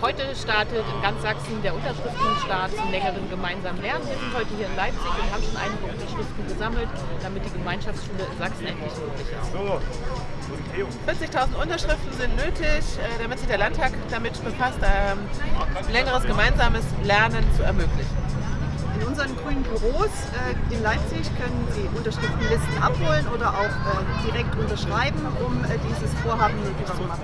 Heute startet in ganz Sachsen der Unterschriftenstart zum längeren gemeinsamen Lernen. Wir sind heute hier in Leipzig und haben schon einige Unterschriften gesammelt, damit die Gemeinschaftsschule in Sachsen endlich möglich ist. 40.000 Unterschriften sind nötig, äh, damit sich der Landtag damit befasst, ähm, längeres gemeinsames Lernen zu ermöglichen. In unseren grünen Büros äh, in Leipzig können Sie Unterschriftenlisten abholen oder auch äh, direkt unterschreiben, um äh, dieses Vorhaben möglich zu machen.